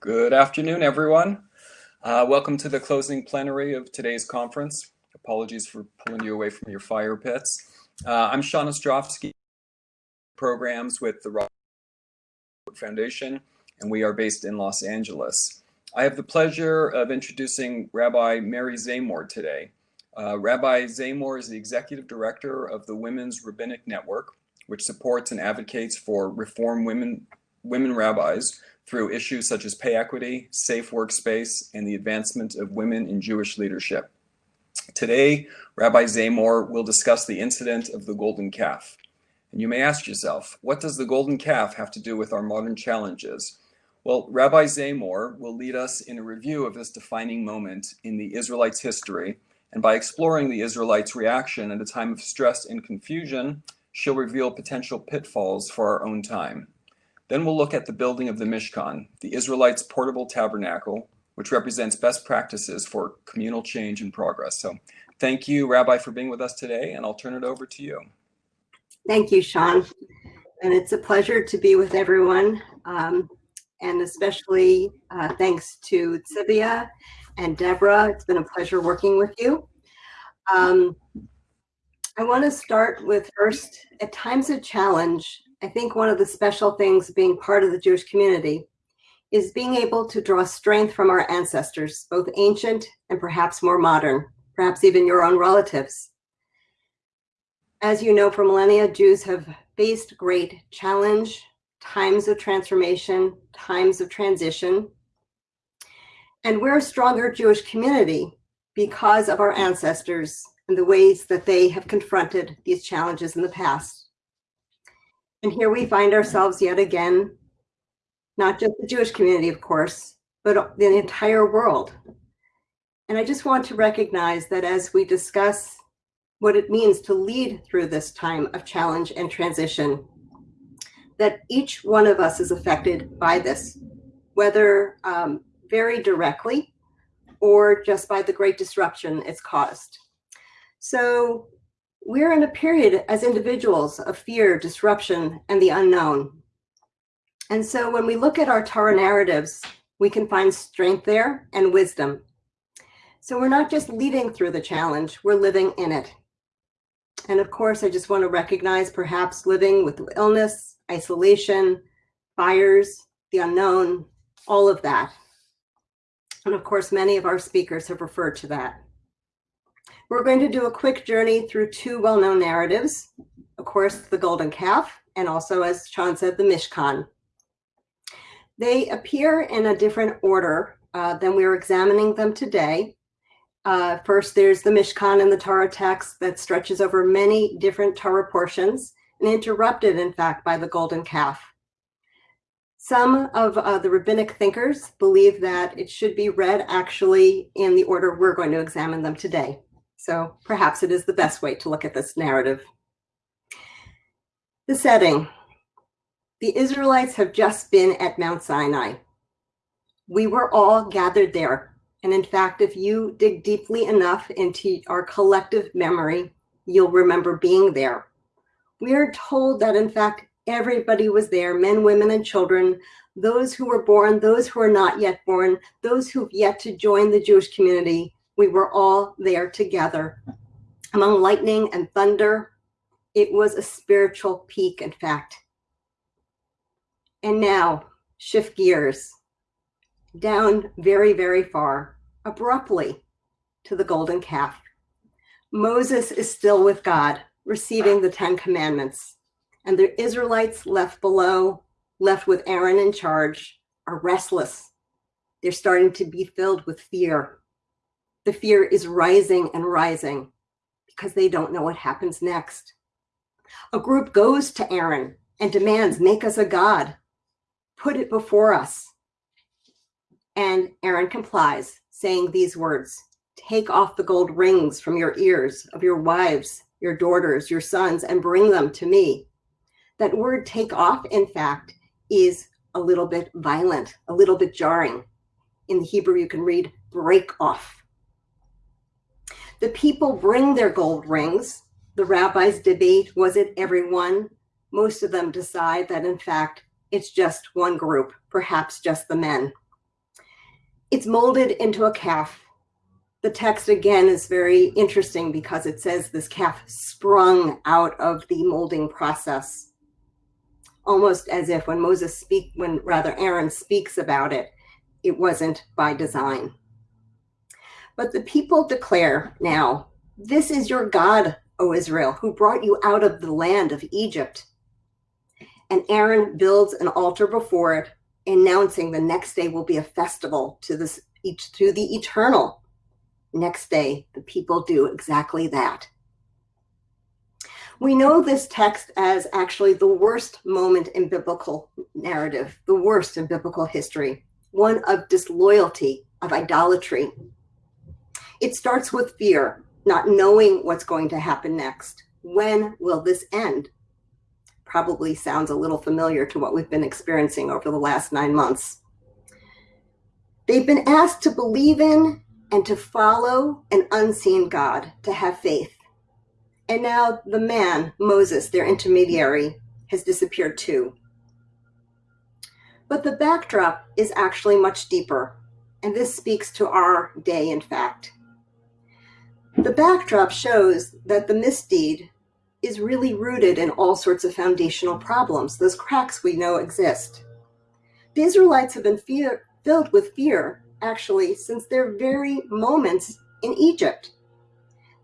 Good afternoon, everyone. Uh, welcome to the closing plenary of today's conference. Apologies for pulling you away from your fire pits. Uh, I'm Sean Ostrovsky, programs with the Robert Foundation, and we are based in Los Angeles. I have the pleasure of introducing Rabbi Mary Zamore today. Uh, Rabbi Zamore is the executive director of the Women's Rabbinic Network, which supports and advocates for reform women, women rabbis through issues such as pay equity, safe workspace, and the advancement of women in Jewish leadership. Today, Rabbi Zamore will discuss the incident of the golden calf. And you may ask yourself, what does the golden calf have to do with our modern challenges? Well, Rabbi Zamore will lead us in a review of this defining moment in the Israelites' history, and by exploring the Israelites' reaction at a time of stress and confusion, she'll reveal potential pitfalls for our own time. Then we'll look at the building of the Mishkan, the Israelites' portable tabernacle, which represents best practices for communal change and progress. So thank you, Rabbi, for being with us today, and I'll turn it over to you. Thank you, Sean. And it's a pleasure to be with everyone, um, and especially uh, thanks to Tzivia and Deborah. It's been a pleasure working with you. Um, I want to start with first, at times of challenge, I think one of the special things being part of the Jewish community is being able to draw strength from our ancestors, both ancient and perhaps more modern, perhaps even your own relatives. As you know, for millennia, Jews have faced great challenge, times of transformation, times of transition. And we're a stronger Jewish community because of our ancestors and the ways that they have confronted these challenges in the past. And here we find ourselves yet again, not just the Jewish community, of course, but the entire world. And I just want to recognize that as we discuss what it means to lead through this time of challenge and transition, that each one of us is affected by this, whether um, very directly or just by the great disruption it's caused. So we're in a period as individuals of fear, disruption, and the unknown. And so when we look at our Torah narratives, we can find strength there and wisdom. So we're not just leading through the challenge, we're living in it. And of course, I just want to recognize perhaps living with illness, isolation, fires, the unknown, all of that. And of course, many of our speakers have referred to that. We're going to do a quick journey through two well-known narratives. Of course, the golden calf, and also, as Sean said, the Mishkan. They appear in a different order uh, than we're examining them today. Uh, first, there's the Mishkan in the Torah text that stretches over many different Torah portions and interrupted, in fact, by the golden calf. Some of uh, the rabbinic thinkers believe that it should be read actually in the order we're going to examine them today. So perhaps it is the best way to look at this narrative. The setting. The Israelites have just been at Mount Sinai. We were all gathered there. And in fact, if you dig deeply enough into our collective memory, you'll remember being there. We are told that in fact, everybody was there, men, women, and children, those who were born, those who are not yet born, those who've yet to join the Jewish community, we were all there together. Among lightning and thunder, it was a spiritual peak, in fact. And now, shift gears down very, very far, abruptly to the golden calf. Moses is still with God, receiving the Ten Commandments. And the Israelites left below, left with Aaron in charge, are restless. They're starting to be filled with fear the fear is rising and rising because they don't know what happens next. A group goes to Aaron and demands, make us a god, put it before us. And Aaron complies, saying these words, take off the gold rings from your ears of your wives, your daughters, your sons, and bring them to me. That word take off, in fact, is a little bit violent, a little bit jarring. In the Hebrew, you can read break off. The people bring their gold rings. The rabbis debate, was it everyone? Most of them decide that in fact, it's just one group, perhaps just the men. It's molded into a calf. The text again is very interesting because it says this calf sprung out of the molding process. Almost as if when Moses speak, when rather Aaron speaks about it, it wasn't by design. But the people declare now, this is your God, O Israel, who brought you out of the land of Egypt. And Aaron builds an altar before it, announcing the next day will be a festival to this to the eternal. Next day, the people do exactly that. We know this text as actually the worst moment in biblical narrative, the worst in biblical history, one of disloyalty, of idolatry. It starts with fear, not knowing what's going to happen next. When will this end? Probably sounds a little familiar to what we've been experiencing over the last nine months. They've been asked to believe in and to follow an unseen God, to have faith. And now the man, Moses, their intermediary, has disappeared too. But the backdrop is actually much deeper, and this speaks to our day, in fact. The backdrop shows that the misdeed is really rooted in all sorts of foundational problems, those cracks we know exist. The Israelites have been fear, filled with fear, actually, since their very moments in Egypt.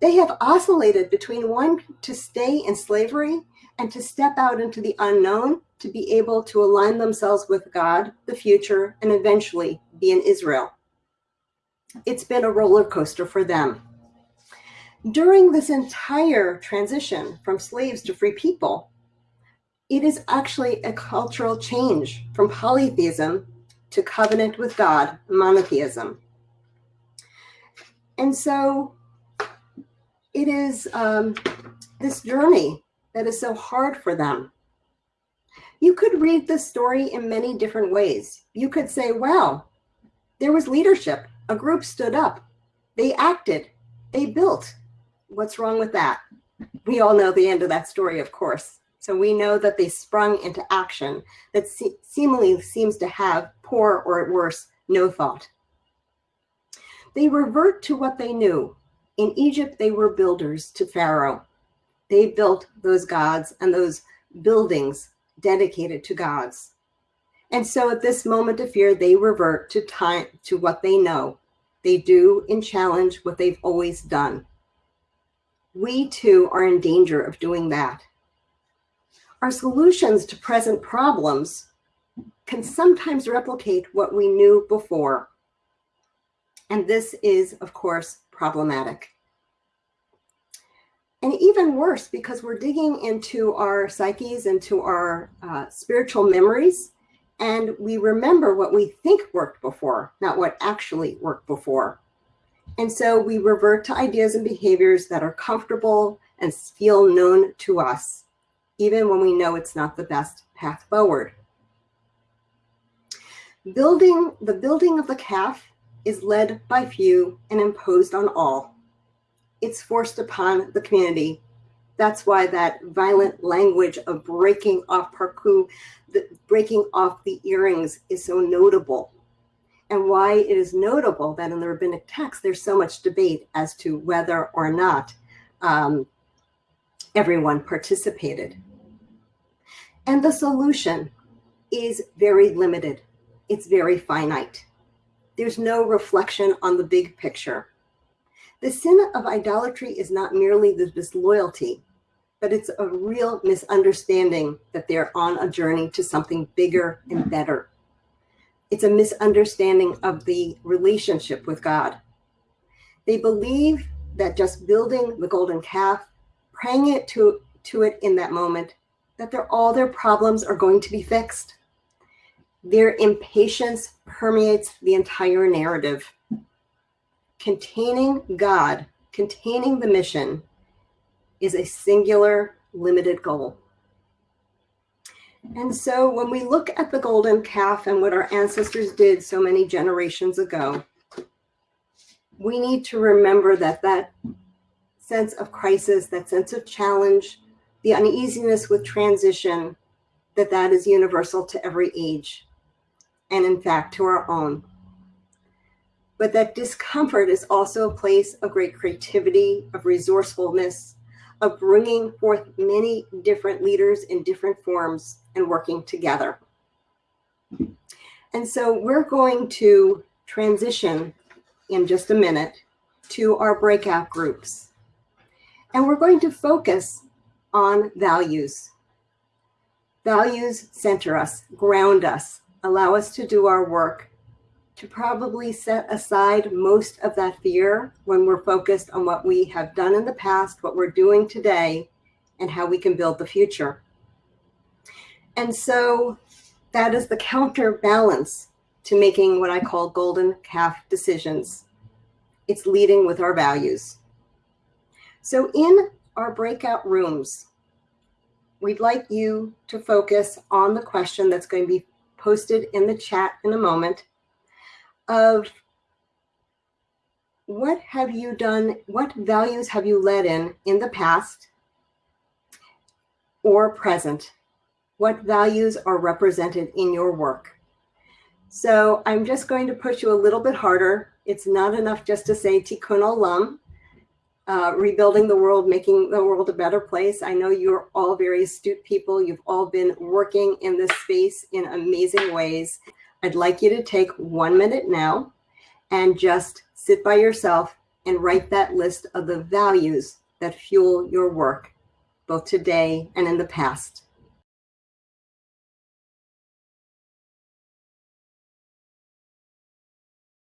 They have oscillated between wanting to stay in slavery and to step out into the unknown to be able to align themselves with God, the future, and eventually be in Israel. It's been a roller coaster for them. During this entire transition from slaves to free people, it is actually a cultural change from polytheism to covenant with God, monotheism. And so it is um, this journey that is so hard for them. You could read the story in many different ways. You could say, wow, there was leadership. A group stood up. They acted. They built. What's wrong with that? We all know the end of that story, of course. So we know that they sprung into action that se seemingly seems to have poor or at worst, no thought. They revert to what they knew. In Egypt, they were builders to Pharaoh. They built those gods and those buildings dedicated to gods. And so at this moment of fear, they revert to time to what they know. They do and challenge what they've always done we too are in danger of doing that. Our solutions to present problems can sometimes replicate what we knew before. And this is, of course, problematic. And even worse, because we're digging into our psyches, into our uh, spiritual memories, and we remember what we think worked before, not what actually worked before. And so we revert to ideas and behaviors that are comfortable and feel known to us, even when we know it's not the best path forward. Building the building of the calf is led by few and imposed on all. It's forced upon the community. That's why that violent language of breaking off parku, the breaking off the earrings is so notable and why it is notable that in the rabbinic text, there's so much debate as to whether or not um, everyone participated. And the solution is very limited. It's very finite. There's no reflection on the big picture. The sin of idolatry is not merely the disloyalty, but it's a real misunderstanding that they're on a journey to something bigger and better. It's a misunderstanding of the relationship with God. They believe that just building the golden calf, praying it to, to it in that moment, that all their problems are going to be fixed. Their impatience permeates the entire narrative. Containing God, containing the mission, is a singular, limited goal. And so when we look at the golden calf and what our ancestors did so many generations ago, we need to remember that that sense of crisis, that sense of challenge, the uneasiness with transition, that that is universal to every age, and in fact, to our own. but that discomfort is also a place of great creativity, of resourcefulness, of bringing forth many different leaders in different forms and working together. And so we're going to transition in just a minute to our breakout groups. And we're going to focus on values. Values center us, ground us, allow us to do our work, to probably set aside most of that fear when we're focused on what we have done in the past, what we're doing today, and how we can build the future. And so that is the counterbalance to making what I call golden calf decisions. It's leading with our values. So in our breakout rooms, we'd like you to focus on the question that's going to be posted in the chat in a moment of what have you done, what values have you led in in the past or present? What values are represented in your work? So I'm just going to push you a little bit harder. It's not enough just to say Tikkun Olam, uh, rebuilding the world, making the world a better place. I know you're all very astute people. You've all been working in this space in amazing ways. I'd like you to take one minute now and just sit by yourself and write that list of the values that fuel your work, both today and in the past.